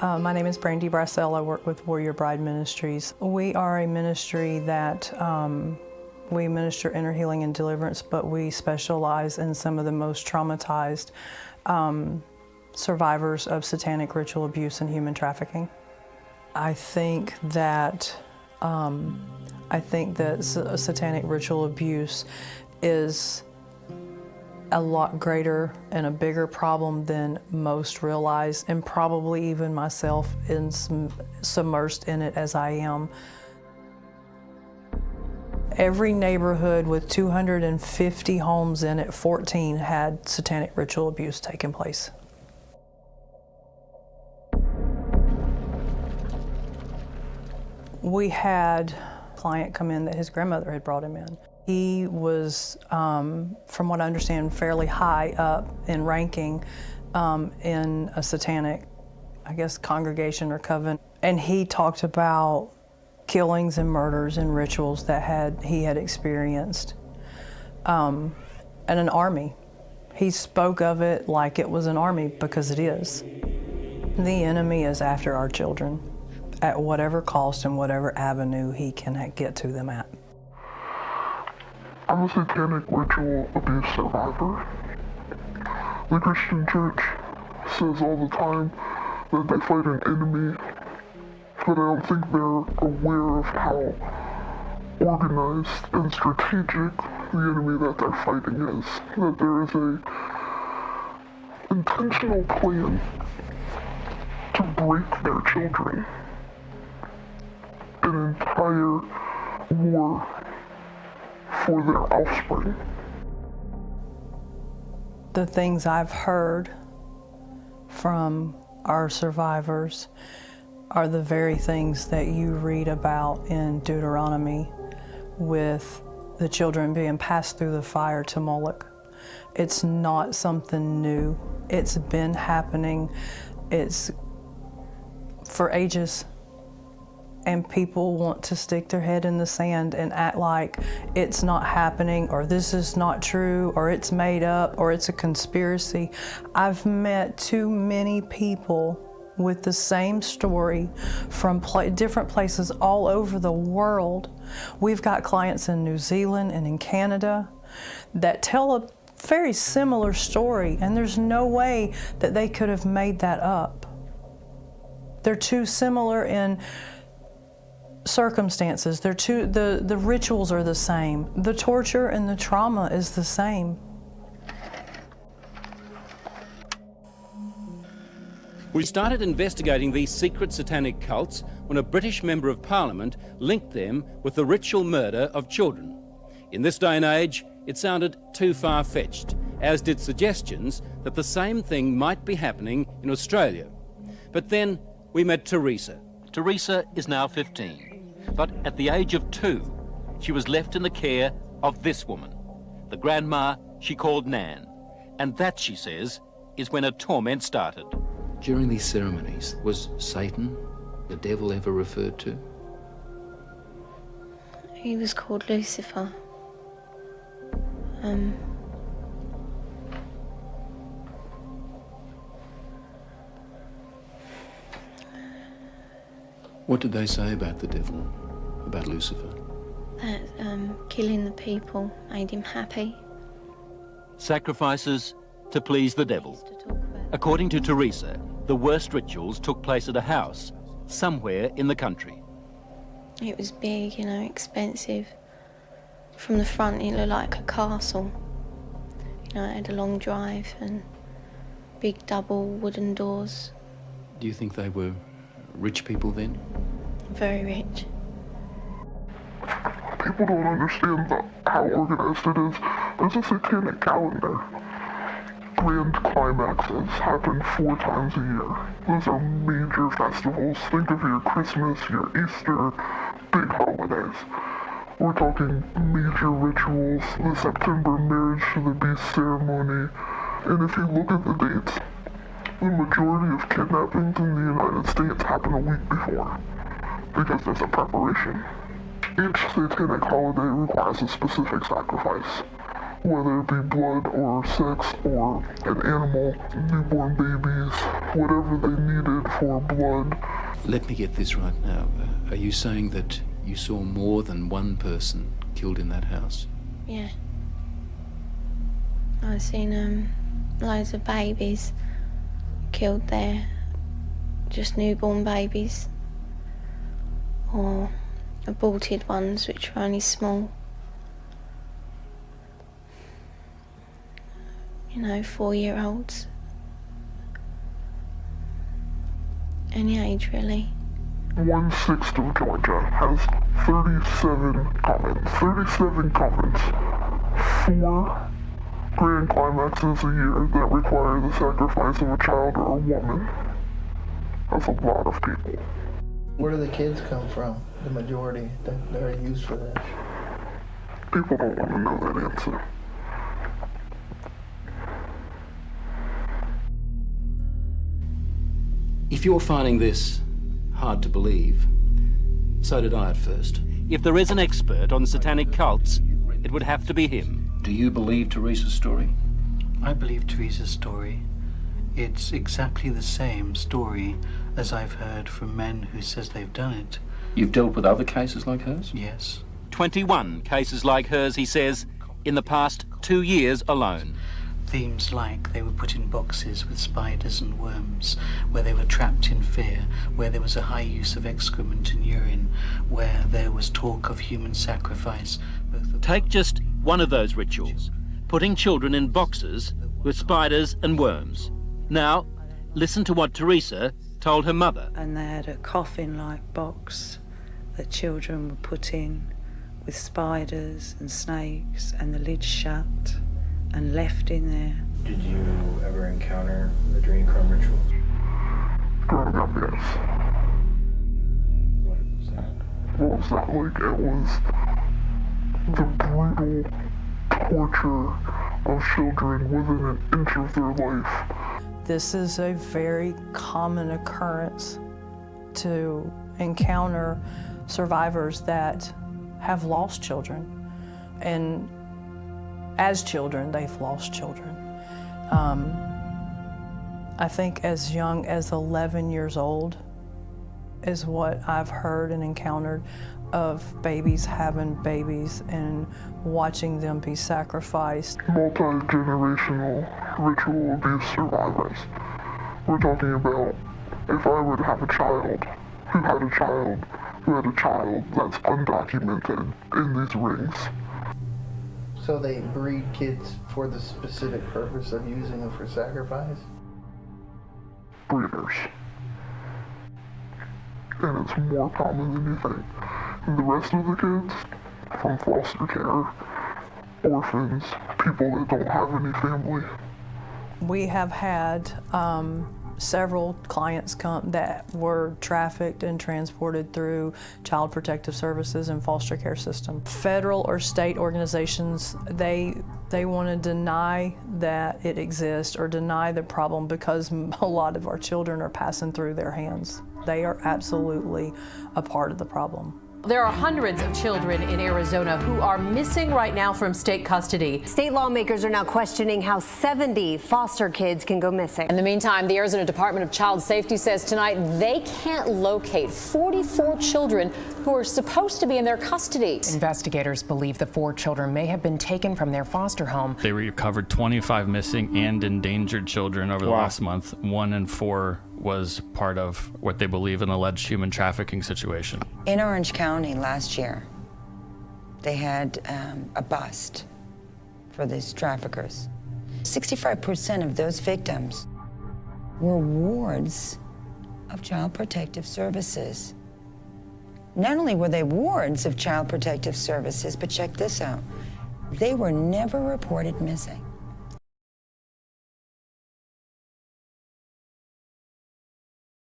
Uh, my name is Brandy Bracell. I work with Warrior Bride Ministries. We are a ministry that um, we minister inner healing and deliverance, but we specialize in some of the most traumatized um, survivors of satanic ritual abuse and human trafficking. I think that um, I think that satanic ritual abuse is a lot greater and a bigger problem than most realize, and probably even myself in submersed in it as I am. Every neighborhood with 250 homes in it, 14 had satanic ritual abuse taking place. We had a client come in that his grandmother had brought him in. He was, um, from what I understand, fairly high up in ranking um, in a satanic, I guess, congregation or coven. And he talked about killings and murders and rituals that had he had experienced. Um, and an army. He spoke of it like it was an army because it is. The enemy is after our children at whatever cost and whatever avenue he can get to them at. I'm a satanic ritual abuse survivor. The Christian church says all the time that they fight an enemy, but I don't think they're aware of how organized and strategic the enemy that they're fighting is. That there is a intentional plan to break their children. An entire war for their offspring. The things I've heard from our survivors are the very things that you read about in Deuteronomy with the children being passed through the fire to Moloch. It's not something new. It's been happening. It's for ages and people want to stick their head in the sand and act like it's not happening or this is not true or it's made up or it's a conspiracy. I've met too many people with the same story from pl different places all over the world. We've got clients in New Zealand and in Canada that tell a very similar story and there's no way that they could have made that up. They're too similar in circumstances. They're two, the, the rituals are the same. The torture and the trauma is the same. We started investigating these secret satanic cults when a British Member of Parliament linked them with the ritual murder of children. In this day and age, it sounded too far-fetched, as did suggestions that the same thing might be happening in Australia. But then we met Teresa. Teresa is now 15. But at the age of two, she was left in the care of this woman, the grandma she called Nan. And that, she says, is when her torment started. During these ceremonies, was Satan, the devil, ever referred to? He was called Lucifer. Um, What did they say about the devil, about Lucifer? That um, killing the people made him happy. Sacrifices to please the devil. According to Teresa, the worst rituals took place at a house somewhere in the country. It was big, you know, expensive. From the front, it looked like a castle. You know, it had a long drive and big double wooden doors. Do you think they were rich people then? Very rich. People don't understand the, how organized it is. There's a satanic calendar. Grand climaxes happen four times a year. Those are major festivals. Think of your Christmas, your Easter, big holidays. We're talking major rituals, the September marriage to the beast ceremony. And if you look at the dates, the majority of kidnappings in the United States happen a week before, because there's a preparation. Each satanic holiday requires a specific sacrifice. whether it be blood or sex or an animal, newborn babies, whatever they needed for blood. Let me get this right now. Uh, Are you saying that you saw more than one person killed in that house? Yeah. I've seen um, loads of babies killed there, just newborn babies, or aborted ones which are only small. You know, four year olds. Any age really. One sixth of Georgia has 37 comments. 37 comments. Four grand climaxes a year that require the sacrifice of a child or a woman. That's a lot of people. Where do the kids come from? The majority that, that are used for this. People don't want to know that answer. If you're finding this hard to believe, so did I at first. If there is an expert on satanic cults, it would have to be him. Do you believe Teresa's story? I believe Teresa's story. It's exactly the same story as I've heard from men who says they've done it. You've dealt with other cases like hers? Yes. 21 cases like hers, he says, in the past two years alone. Themes like they were put in boxes with spiders and worms, where they were trapped in fear, where there was a high use of excrement and urine, where there was talk of human sacrifice. Both of Take just one of those rituals, putting children in boxes with spiders and worms. Now, listen to what Teresa told her mother. and they had a coffin-like box that children were put in with spiders and snakes and the lid shut and left in there. Did you ever encounter the adrenochrome rituals? Growing up, yes. What was that? What was that like? It was the brutal torture of children within an inch of their life. This is a very common occurrence to encounter survivors that have lost children. And as children, they've lost children. Um, I think as young as 11 years old is what I've heard and encountered of babies having babies and watching them be sacrificed. multi-generational ritual abuse survivors. We're talking about if I were to have a child who had a child who had a child that's undocumented in these rings. So they breed kids for the specific purpose of using them for sacrifice? breeders. And it's more common than you think. The rest of the kids, from foster care, orphans, people that don't have any family, We have had um, several clients come that were trafficked and transported through Child Protective Services and foster care system. Federal or state organizations, they they want to deny that it exists or deny the problem because a lot of our children are passing through their hands. They are absolutely a part of the problem. There are hundreds of children in Arizona who are missing right now from state custody. State lawmakers are now questioning how 70 foster kids can go missing. In the meantime, the Arizona Department of Child Safety says tonight they can't locate 44 children who are supposed to be in their custody. Investigators believe the four children may have been taken from their foster home. They recovered 25 missing and endangered children over the Wow. last month. One in four was part of what they believe an alleged human trafficking situation. In Orange County last year, they had um, a bust for these traffickers. 65% of those victims were wards of Child Protective Services. Not only were they wards of Child Protective Services, but check this out they were never reported missing.